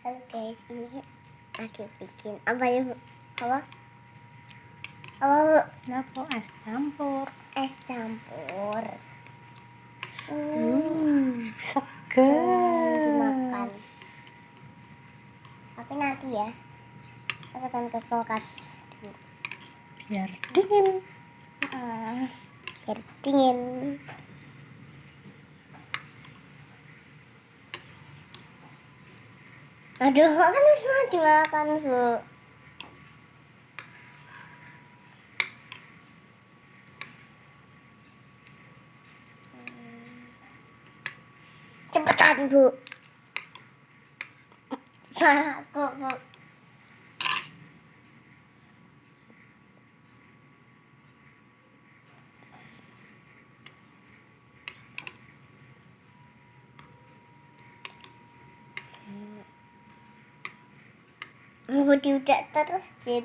Halo guys, ini lagi bikin apa ya bu? Apa? Apa bu? Kenapa es campur? Es campur. Hmm, Hmm, seger. dimakan. Tapi nanti ya, masukkan ke kulkas dulu. Biar dingin. Ah, biar dingin. Aduh, kan harus mau dimakan bu. Cepetan bu. Salah aku bu. Bu diudak terus sih.